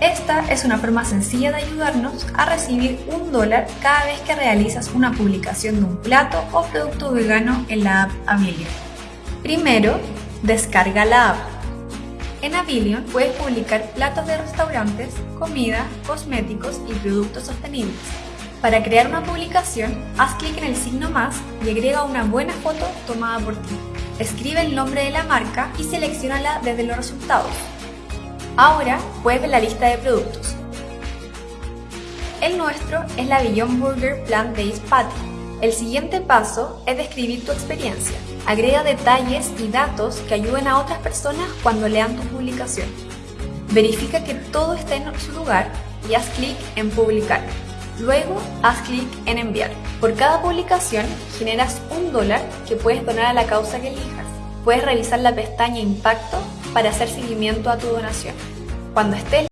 Esta es una forma sencilla de ayudarnos a recibir un dólar cada vez que realizas una publicación de un plato o producto vegano en la app Avilion. Primero, descarga la app. En Avilion puedes publicar platos de restaurantes, comida, cosméticos y productos sostenibles. Para crear una publicación, haz clic en el signo más y agrega una buena foto tomada por ti. Escribe el nombre de la marca y seleccionala desde los resultados. Ahora puedes ver la lista de productos. El nuestro es la Beyond Burger Plant Based Patty. El siguiente paso es describir tu experiencia. Agrega detalles y datos que ayuden a otras personas cuando lean tu publicación. Verifica que todo esté en su lugar y haz clic en publicar. Luego, haz clic en enviar. Por cada publicación, generas un dólar que puedes donar a la causa que elijas. Puedes revisar la pestaña Impacto para hacer seguimiento a tu donación. Cuando estés